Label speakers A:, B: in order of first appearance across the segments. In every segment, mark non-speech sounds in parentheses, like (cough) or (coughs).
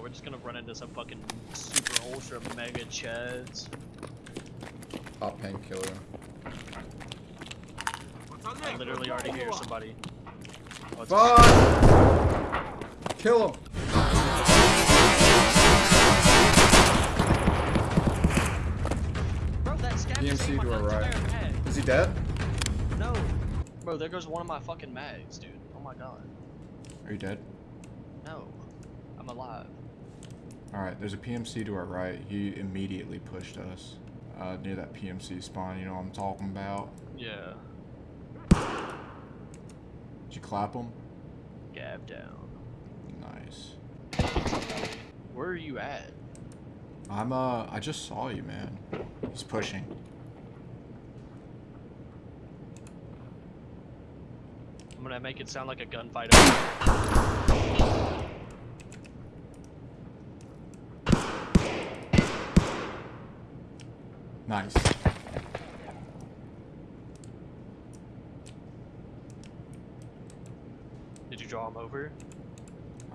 A: we're just gonna run into some fucking super ultra mega chads.
B: Pop painkiller.
A: I literally already hear somebody. Oh, it's-
B: Fuck! Kill him!
A: Bro, that scav just
B: PMC
A: ate my
B: to our right. Is he dead?
A: No. Bro, there goes one of my fucking mags, dude. Oh my god.
B: Are you dead?
A: No. I'm alive.
B: Alright, there's a PMC to our right. He immediately pushed us. Uh, near that PMC spawn, you know what I'm talking about.
A: Yeah.
B: Did you clap him?
A: Gab down.
B: Nice.
A: Where are you at?
B: I'm, uh, I just saw you, man. He's pushing.
A: I'm gonna make it sound like a gunfight.
B: Nice.
A: Did you draw him over?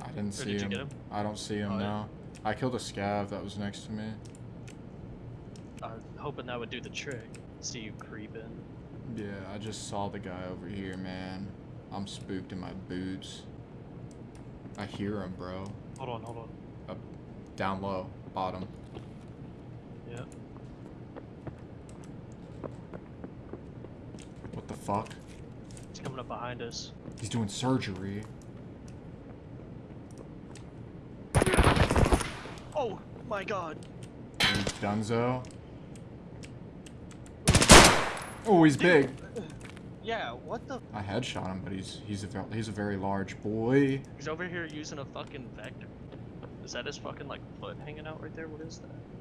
B: I didn't see
A: did you
B: him.
A: get him?
B: I don't see him
A: Oh, yeah.
B: now. I killed a scav that was next to me.
A: I was hoping that would do the trick. See you creeping.
B: Yeah, I just saw the guy over here, man. I'm spooked in my boots. I hear him, bro.
A: Hold on, hold on.
B: Up, down low, bottom.
A: Yeah.
B: What the fuck?
A: He's coming up behind us.
B: He's doing surgery.
A: Oh my god.
B: Dunzo. Oh, he's big.
A: Yeah, what the?
B: I headshot him, but he's he's a he's a very large boy.
A: He's over here using a fucking vector. Is that his fucking like foot hanging out right there? What is that?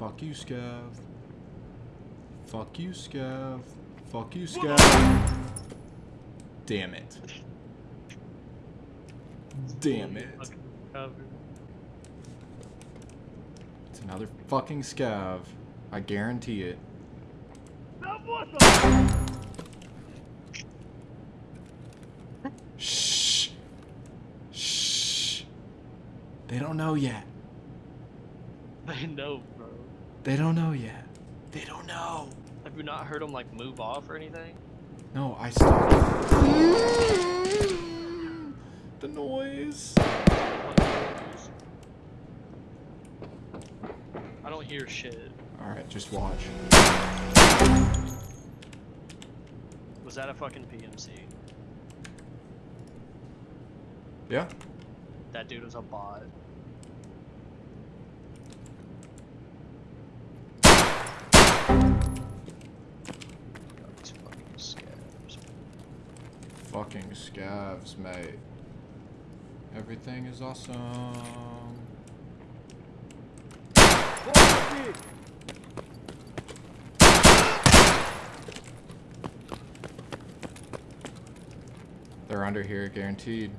B: Fuck you, Scav. Fuck you, Scav. Fuck you, Scav. Damn it. Damn it. It's another fucking Scav. I guarantee it. Shh. Shh. They don't know yet.
A: They know, bro.
B: They don't know yet. They don't know.
A: Have you not heard them like move off or anything?
B: No, I stopped. the noise.
A: I don't hear shit.
B: Alright, just watch.
A: Was that a fucking PMC?
B: Yeah?
A: That dude was a bot. Fucking
B: scavs, mate. Everything is awesome. They're under here, guaranteed.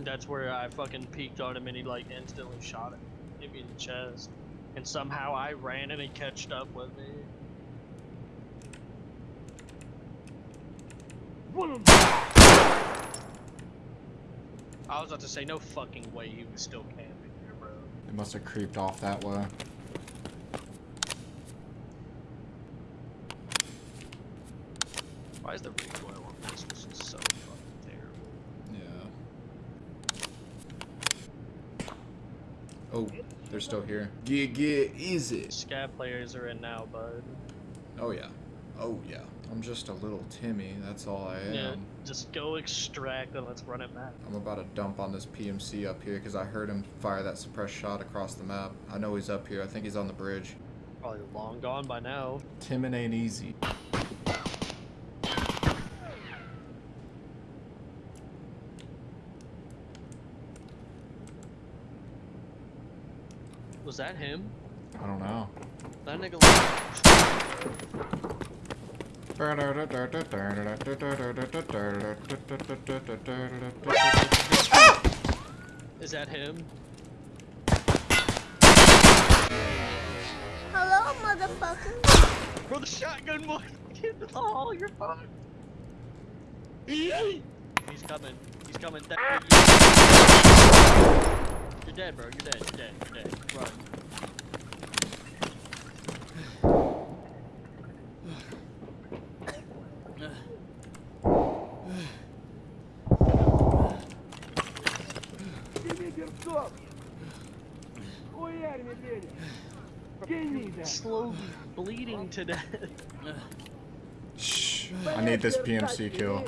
A: That's where I fucking peeked on him and he like instantly shot him. Hit me in the chest. And somehow I ran and he catched up with me. I was about to say, no fucking way he was still camping here, bro.
B: They must have creeped off that way.
A: Why is the recoil on this just so fucking terrible?
B: Yeah. Oh, they're still here. Get, get, easy.
A: Scav players are in now, bud.
B: Oh yeah. Oh yeah. I'm just a little Timmy, that's all I am.
A: Yeah, just go extract and let's run it back.
B: I'm about to dump on this PMC up here because I heard him fire that suppressed shot across the map. I know he's up here. I think he's on the bridge.
A: Probably long gone by now.
B: Timmin ain't easy.
A: Was that him?
B: I don't know.
A: That nigga Is that him?
C: Hello, motherfucker.
A: Bro, the shotgun boy. Get the hall, you're fine. He's coming. He's coming. You're dead, bro. You're dead. You're dead. You're dead. Run. Slow bleeding to death.
B: Shh. I need this PMC kill.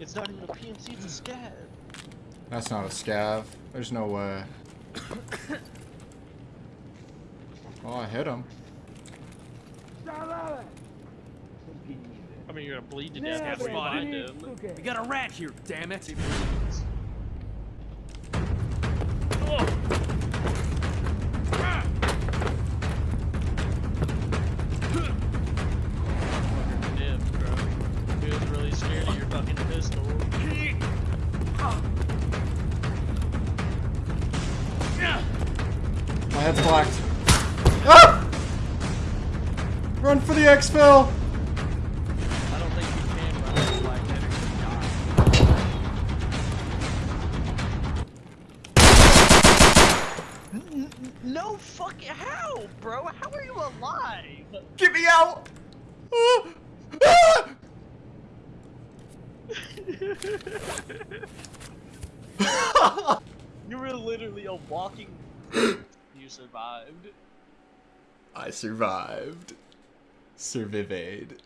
A: It's not even a PMC, it's a scav.
B: That's not a scav. There's no way. (coughs) oh, I hit him.
A: mean, you're gonna bleed to death.
C: Okay.
D: We got a rat here, damn it.
B: My head's blacked. Ah! Run for the exfil!
A: No fucking how, bro? How are you alive?
B: Get me out! Ah! (laughs) Ah!
A: you were literally a walking. (laughs) you survived.
B: I survived. Survived.